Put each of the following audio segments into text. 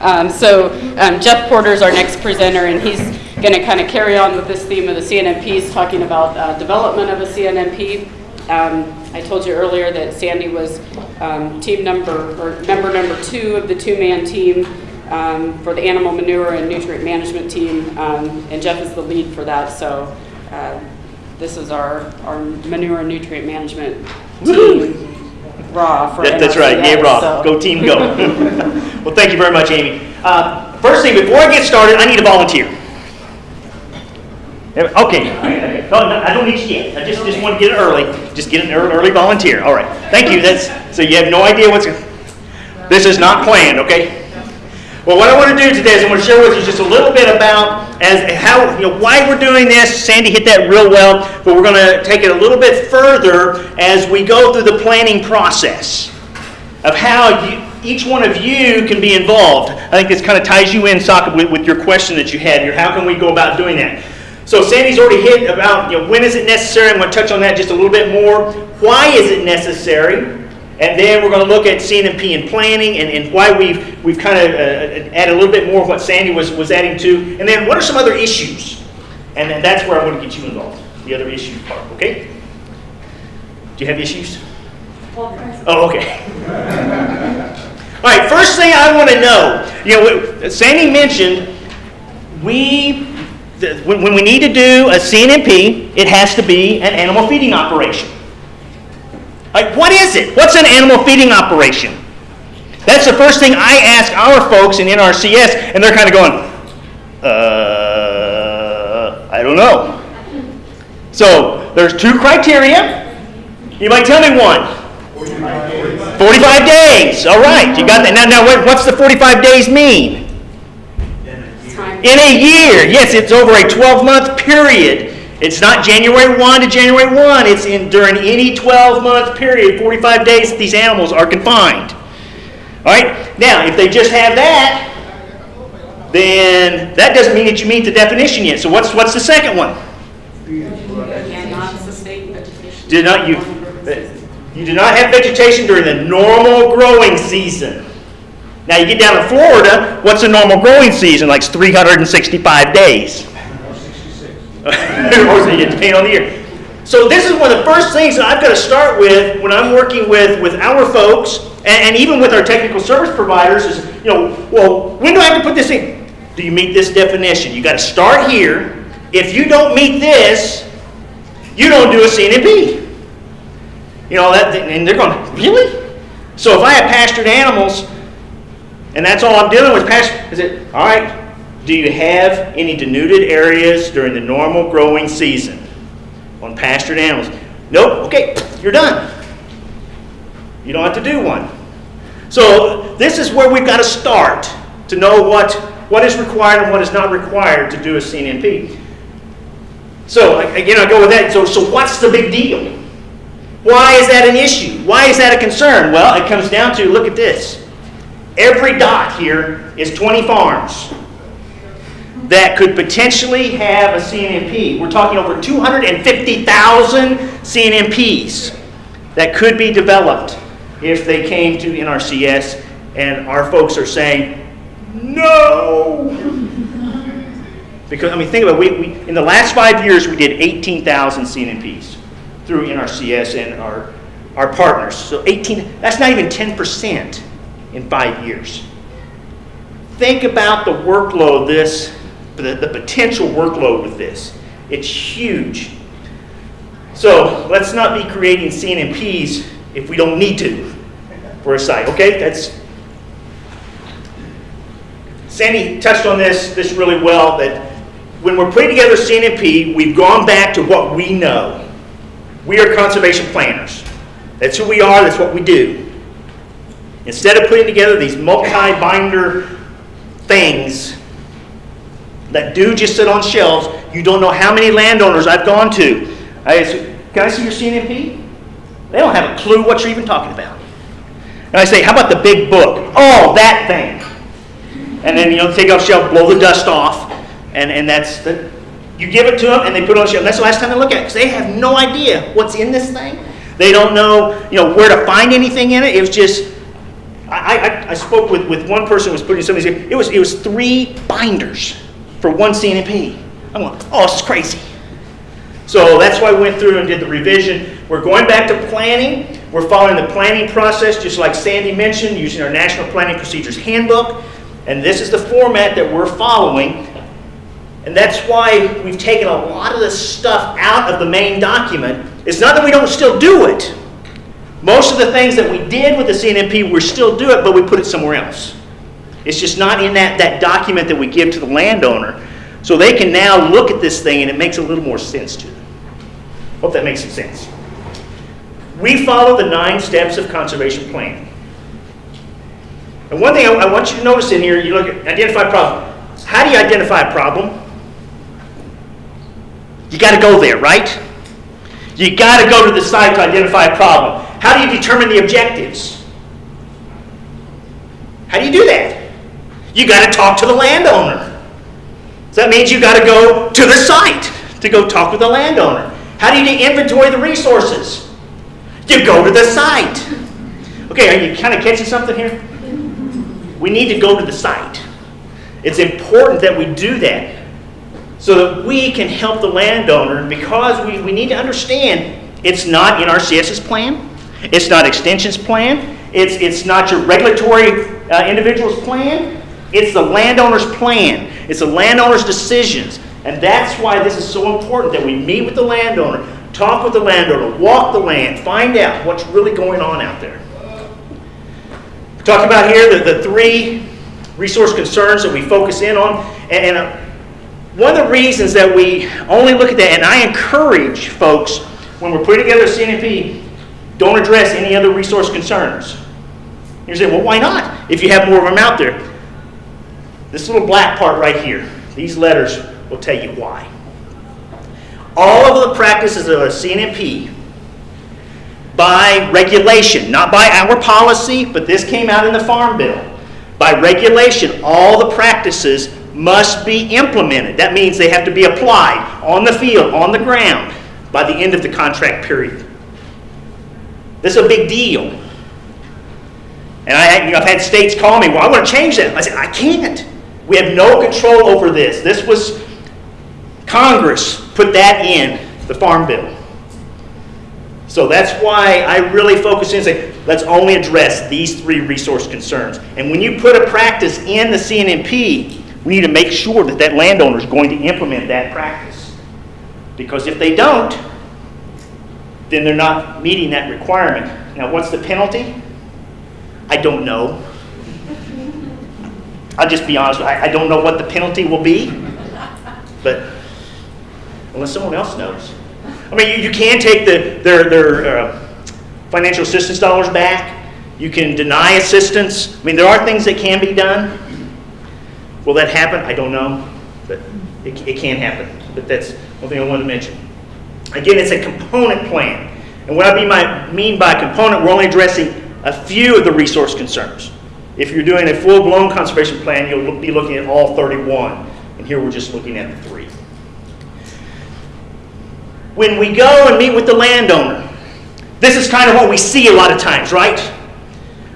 Um, So um, Jeff Porter is our next presenter, and he's going to kind of carry on with this theme of the CNMPs, talking about uh, development of a CNMP. Um, I told you earlier that Sandy was um, team number, or member number two of the two-man team um, for the animal manure and nutrient management team, um, and Jeff is the lead for that, so uh, this is our, our manure and nutrient management team, raw for That- That's right, yeah, Rob, so- go team, go. Well, thank you very much, Amy. Uh, First thing, before I get started, I need a volunteer. Okay, no, I don't need you yet, I just, just want to get it early, just get an ear- early volunteer, all right. Thank you, that's, so you have no idea what's, this is not planned, okay? Well, what I want to do today is I want to share with you just a little bit about as how you know why we're doing this. Sandy hit that real well, but we're going to take it a little bit further as we go through the planning process of how you, each one of you can be involved. I think this kind of ties you in, Saka, with, with your question that you had here. How can we go about doing that? So Sandy's already hit about you know when is it necessary. I'm going to touch on that just a little bit more. Why is it necessary? And then we're going to look at CNMP and planning and, and why we've, we've kind of uh, added a little bit more of what Sandy was, was adding to. And then what are some other issues? And then that's where I want to get you involved, the other issues part, okay? Do you have issues? Oh, okay. All right, first thing I want to know, you know, Sandy mentioned we, the- when, when we need to do a CNMP, it has to be an animal feeding operation. Like, what is it? What's an animal feeding operation? That's the first thing I ask our folks in NRCS, and they're kind of going, uh, I don't know. So there's two criteria. You might tell me one. 45 days. All right, you got that. Now, now, what- what's the 45 days mean? In a year, yes, it's over a 12-month period. It's not January 1 to January 1. It's in during any 12-month period, 45 days that these animals are confined. All right. Now, if they just have that, then that doesn't mean that you meet the definition yet. So what's what's the second one? Did not you? You do not have vegetation during the normal growing season. Now you get down to Florida. What's a normal growing season? Like 365 days. Or so you depending on the year. So this is one of the first things that I've got to start with when I'm working with, with our folks and, and even with our technical service providers is, you know, well, when do I have to put this in? Do you meet this definition? You got to start here. If you don't meet this, you don't do a CNMP. You know, that, and they're going, really? So if I have pastured animals, and that's all I'm dealing with, pasture, is it, all right, do you have any denuded areas during the normal growing season on pastured animals? Nope, okay, you're done. You don't have to do one. So this is where we've got to start to know what, what is required and what is not required to do a CNP. So again, I go with that. So, so what's the big deal? Why is that an issue? Why is that a concern? Well, it comes down to, look at this. Every dot here is 20 farms that could potentially have a CNMP. We're talking over 250,000 CNMPs that could be developed if they came to NRCS, and our folks are saying, no. Because, I mean, think about it, we, we, in the last five years, we did 18,000 CNMPs through NRCS and our, our partners. So 18, that's not even 10% in five years. Think about the workload this, the, the potential workload with this. It's huge. So let's not be creating CNMPs if we don't need to for a site, okay? That's, Sandy touched on this, this really well, that when we're putting together CNMP, we've gone back to what we know. We are conservation planners. That's who we are, that's what we do. Instead of putting together these multi-binder things that do just sit on shelves, you don't know how many landowners I've gone to. I say, can I see your CNMP? They don't have a clue what you're even talking about. And I say, how about the big book? Oh, that thing. And then, you know, take off shelf, blow the dust off, and, and that's the, you give it to them and they put it on the shelf. That's the last time they look at it because they have no idea what's in this thing. They don't know, you know, where to find anything in it. It was just, I, I, I spoke with, with one person who was putting something, it was, it was three binders for one CNP. I'm going, oh, this is crazy. So that's why we went through and did the revision. We're going back to planning. We're following the planning process, just like Sandy mentioned, using our National Planning Procedures Handbook. And this is the format that we're following. And that's why we've taken a lot of this stuff out of the main document. It's not that we don't still do it. Most of the things that we did with the CNMP, we still do it, but we put it somewhere else. It's just not in that, that document that we give to the landowner. So they can now look at this thing and it makes a little more sense to them. Hope that makes some sense. We follow the nine steps of conservation planning. And one thing I, I want you to notice in here, you look at identify problem. How do you identify a problem? You got to go there, right? You got to go to the site to identify a problem. How do you determine the objectives? How do you do that? You got to talk to the landowner. So that means you got to go to the site to go talk with the landowner. How do you inventory the resources? You go to the site. Okay, are you kind of catching something here? We need to go to the site. It's important that we do that so that we can help the landowner because we, we need to understand it's not in our CSS plan, it's not extensions plan, it's, it's not your regulatory uh, individual's plan, it's the landowner's plan, it's the landowner's decisions. And that's why this is so important that we meet with the landowner, talk with the landowner, walk the land, find out what's really going on out there. We Talk about here the, the three resource concerns that we focus in on. And, and uh, one of the reasons that we only look at that, and I encourage folks when we're putting together a CNP, don't address any other resource concerns. You're saying, well, why not? If you have more of them out there. This little black part right here, these letters will tell you why. All of the practices of a CNMP by regulation, not by our policy, but this came out in the Farm Bill. By regulation, all the practices must be implemented. That means they have to be applied on the field, on the ground, by the end of the contract period. This is a big deal. And I, you know, I've had states call me, well, I want to change that. I said, I can't. We have no control over this. This was Congress put that in the Farm Bill. So that's why I really focus in and say, let's only address these three resource concerns. And when you put a practice in the CNMP, we need to make sure that that landowner is going to implement that practice. Because if they don't, then they're not meeting that requirement. Now, what's the penalty? I don't know. I'll just be honest, I, I don't know what the penalty will be, but unless someone else knows. I mean, you, you can take the, their, their uh, financial assistance dollars back. You can deny assistance. I mean, there are things that can be done. Will that happen? I don't know, but it, it can happen. But that's one thing I wanted to mention. Again, it's a component plan. And what I mean by, mean by component, we're only addressing a few of the resource concerns. If you're doing a full-blown conservation plan, you'll be looking at all 31. And here we're just looking at the three. When we go and meet with the landowner, this is kind of what we see a lot of times, right?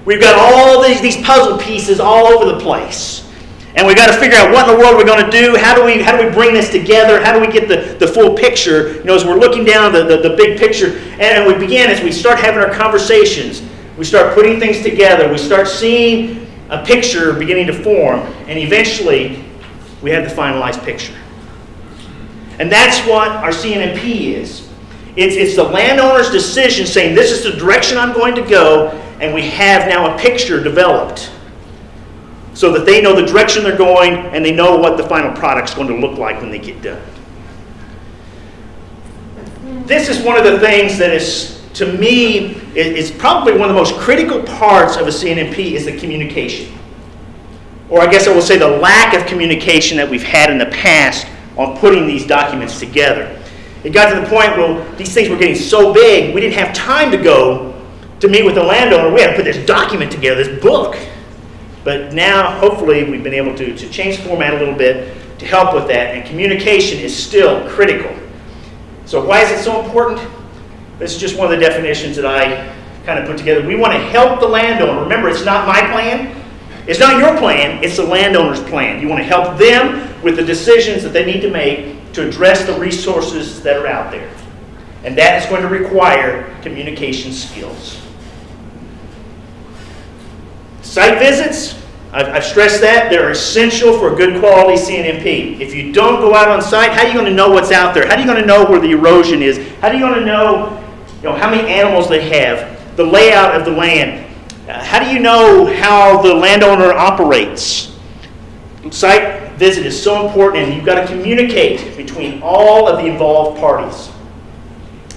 We've got all these, these puzzle pieces all over the place. And we've got to figure out what in the world we're going to do. How do we, how do we bring this together? How do we get the, the full picture? You know, as we're looking down the, the, the big picture, and we begin as we start having our conversations, we start putting things together, we start seeing a picture beginning to form, and eventually we have the finalized picture. And that's what our CNMP is. It's, it's the landowner's decision saying, this is the direction I'm going to go, and we have now a picture developed so that they know the direction they're going and they know what the final product's going to look like when they get done. This is one of the things that is, to me, it's probably one of the most critical parts of a CNMP is the communication. Or I guess I will say the lack of communication that we've had in the past on putting these documents together. It got to the point where these things were getting so big, we didn't have time to go to meet with the landowner. We had to put this document together, this book. But now, hopefully, we've been able to, to change format a little bit to help with that, and communication is still critical. So why is it so important? This is just one of the definitions that I kind of put together. We want to help the landowner. Remember, it's not my plan. It's not your plan. It's the landowner's plan. You want to help them with the decisions that they need to make to address the resources that are out there. And that is going to require communication skills. Site visits, I've, I've stressed that, they're essential for a good quality CNMP. If you don't go out on site, how are you going to know what's out there? How are you going to know where the erosion is? How are you going to know, you know how many animals they have, the layout of the land? Uh, how do you know how the landowner operates? Site visit is so important, and you've got to communicate between all of the involved parties.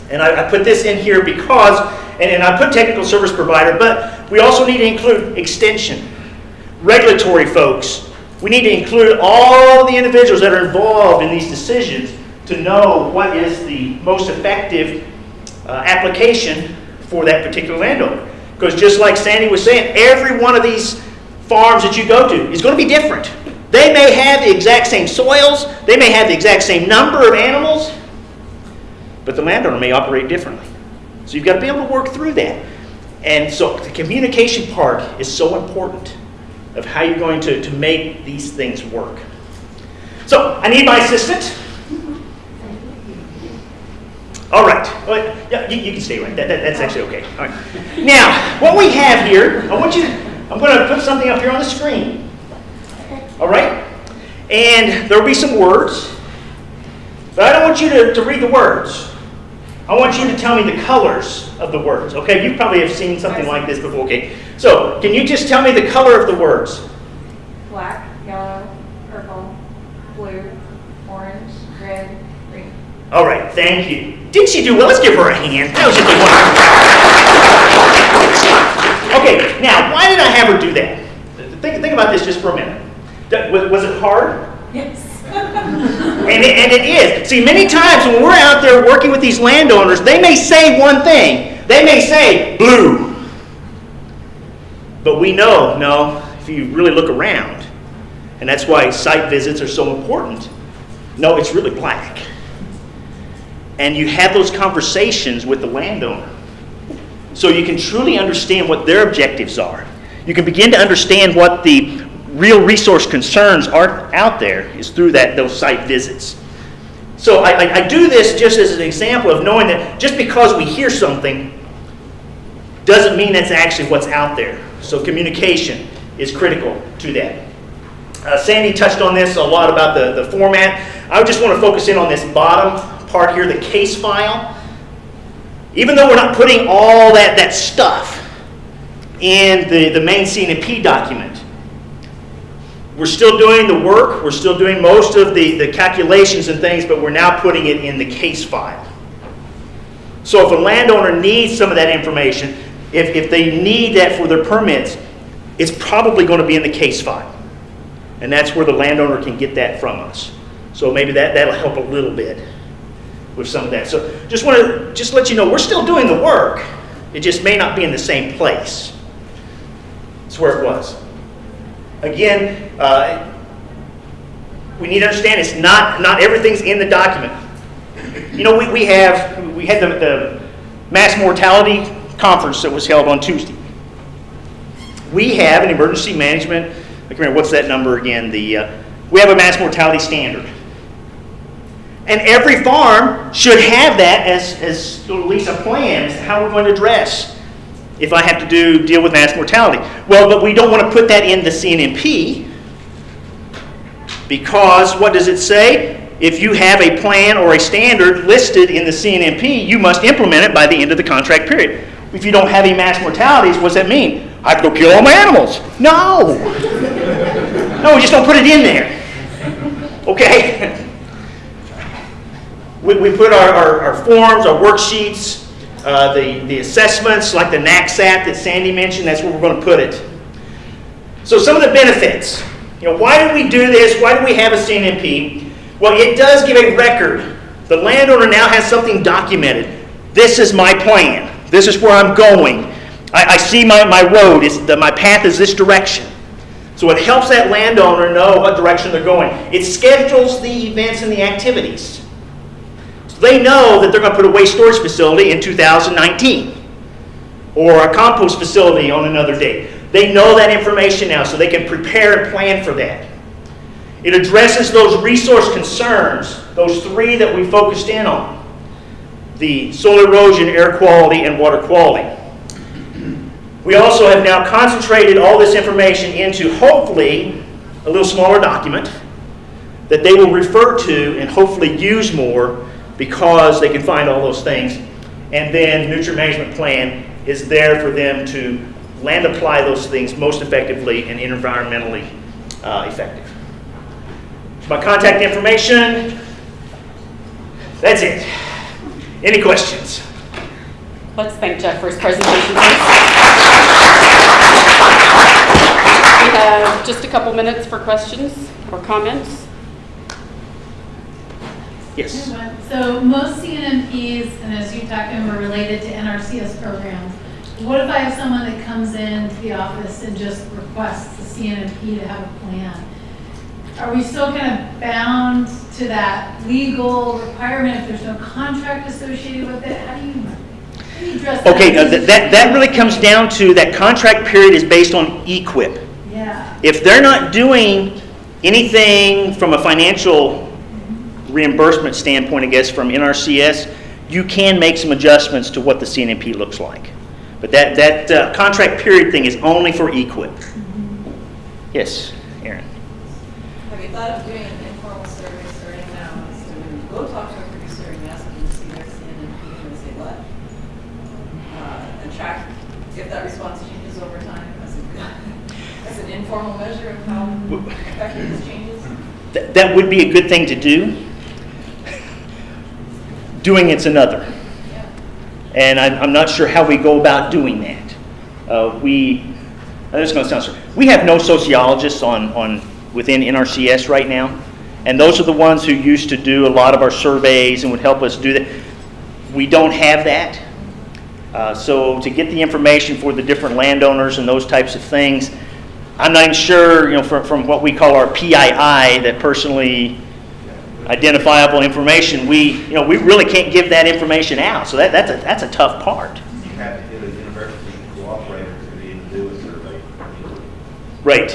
And I, I put this in here because, and, and I put technical service provider, but we also need to include extension, regulatory folks. We need to include all the individuals that are involved in these decisions to know what is the most effective Uh, application for that particular landowner. Because just like Sandy was saying, every one of these farms that you go to is going to be different. They may have the exact same soils, they may have the exact same number of animals, but the landowner may operate differently. So you've got to be able to work through that. And so the communication part is so important of how you're going to, to make these things work. So I need my assistant. All right. Well, yeah, you, you, can stay right. That, that, that's actually okay. All right. Now, what we have here, I want you to, I'm going to put something up here on the screen. All right? And there will be some words. But I don't want you to, to read the words. I want you to tell me the colors of the words. Okay, you probably have seen something like this before. Okay, so can you just tell me the color of the words? Black, yellow, purple, blue, orange, red. All right, thank you. Did she do well? Let's give her a hand. That was just the one. Okay, now, why did I have her do that? Think, think about this just for a minute. Was, was it hard? Yes. And it, and it is. See, many times when we're out there working with these landowners, they may say one thing. They may say blue. But we know, no, if you really look around, and that's why site visits are so important, no, it's really black. And you have those conversations with the landowner. So you can truly understand what their objectives are. You can begin to understand what the real resource concerns are out there is through that those site visits. So I, I, do this just as an example of knowing that just because we hear something doesn't mean that's actually what's out there. So communication is critical to that. Uh, Sandy touched on this a lot about the, the format. I just want to focus in on this bottom part here, the case file. Even though we're not putting all that, that stuff in the, the main CNP document, we're still doing the work, we're still doing most of the, the calculations and things, but we're now putting it in the case file. So if a landowner needs some of that information, if, if they need that for their permits, it's probably going to be in the case file. And that's where the landowner can get that from us. So maybe that, that'll help a little bit with some of that. So just want to just let you know, we're still doing the work. It just may not be in the same place. It's where it was. Again, uh, we need to understand it's not, not everything's in the document. You know, we, we have, we had the, the mass mortality conference that was held on Tuesday. We have an emergency management, I can't remember, what's that number again? The, uh, we have a mass mortality standard. And every farm should have that as, as at least a plan as to how we're going to address if I have to do deal with mass mortality. Well, but we don't want to put that in the CNMP because what does it say? If you have a plan or a standard listed in the CNMP, you must implement it by the end of the contract period. If you don't have any mass mortalities, what does that mean? I have to go kill all my animals. No. no, we just don't put it in there. Okay? we, we put our, our, our forms, our worksheets, uh, the, the assessments, like the NAQSAT that Sandy mentioned, that's where we're going to put it. So some of the benefits. You know, why do we do this? Why do we have a CNMP? Well, it does give a record. The landowner now has something documented. This is my plan. This is where I'm going. I, I see my, my road. It's the, my path is this direction. So it helps that landowner know what direction they're going. It schedules the events and the activities. They know that they're going to put a waste storage facility in 2019 or a compost facility on another date. They know that information now, so they can prepare and plan for that. It addresses those resource concerns, those three that we focused in on the soil erosion, air quality, and water quality. We also have now concentrated all this information into hopefully a little smaller document that they will refer to and hopefully use more because they can find all those things. And then nutrient management plan is there for them to land apply those things most effectively and environmentally uh, effective. My contact information, that's it. Any questions? Let's thank Jeff for his presentation. We have just a couple minutes for questions or comments. Yes. So most CNMPs, and as you talked about, are related to NRCS programs. What if I have someone that comes into the office and just requests the CNMP to have a plan? Are we still kind of bound to that legal requirement if there's no contract associated with it? How do you, how do you address that? Okay, that, that really comes down to, that contract period is based on EQIP. Yeah, If they're not doing anything from a financial reimbursement standpoint, I guess, from NRCS, you can make some adjustments to what the CNMP looks like. But that, that uh, contract period thing is only for E EQIP. Yes, Aaron? Have you thought of doing an informal survey starting now, go talk to a producer and ask them to see their CNMP, and say what? Uh, And track if that response changes over time as a, as an informal measure of how effective this changes? Th- That would be a good thing to do. Doing it's another. And I'm, I'm not sure how we go about doing that. Uh, we, uh, this is going to sound strange. We have no sociologists on, on, within NRCS right now. And those are the ones who used to do a lot of our surveys and would help us do that. We don't have that. Uh, so to get the information for the different landowners and those types of things, I'm not even sure, you know, from, from what we call our PII, that personally identifiable information, we, you know, we really can't give that information out. So that, that's a, that's a tough part. You have to get a university cooperator to be able to do a survey. Right.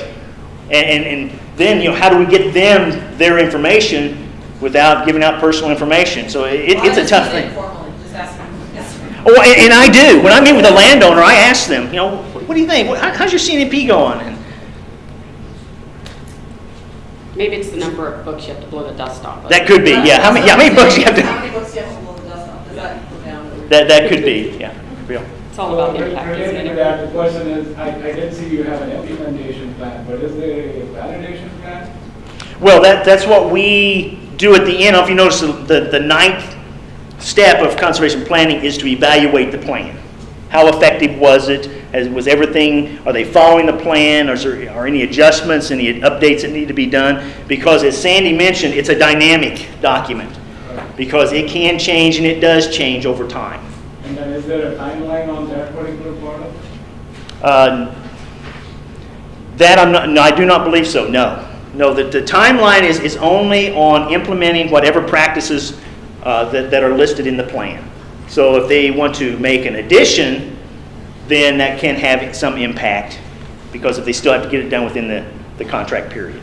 And, and, and then, you know, how do we get them their information without giving out personal information? So it, Well, it's a tough thing. Informally, just ask them, yes. Oh, and, and I do. When I meet with a landowner, I ask them, you know, what do you think? How's your CNP going? And Maybe it's the number of books you have to blow the dust off of. that could be, yeah. How many, yeah, how many books you have to... How to? many books you have to blow the dust off? Does that go down? That, that could be, yeah. Real. It's all about So, impact, isn't Related to that, the question is, I, I did see you have an implementation plan, but is there a validation plan? Well, that, that's what we do at the end. I don't know If you notice, the, the the ninth step of conservation planning is to evaluate the plan. How effective was it? As, was everything, are they following the plan? Or is there, are any adjustments, any updates that need to be done? Because as Sandy mentioned, it's a dynamic document. Because it can change and it does change over time. And then is there a timeline on that particular product? Uh, That I'm not, no, I do not believe so, no. No, the, the timeline is, is only on implementing whatever practices uh, that, that are listed in the plan. So if they want to make an addition, then that can have some impact, because if they still have to get it done within the, the contract period.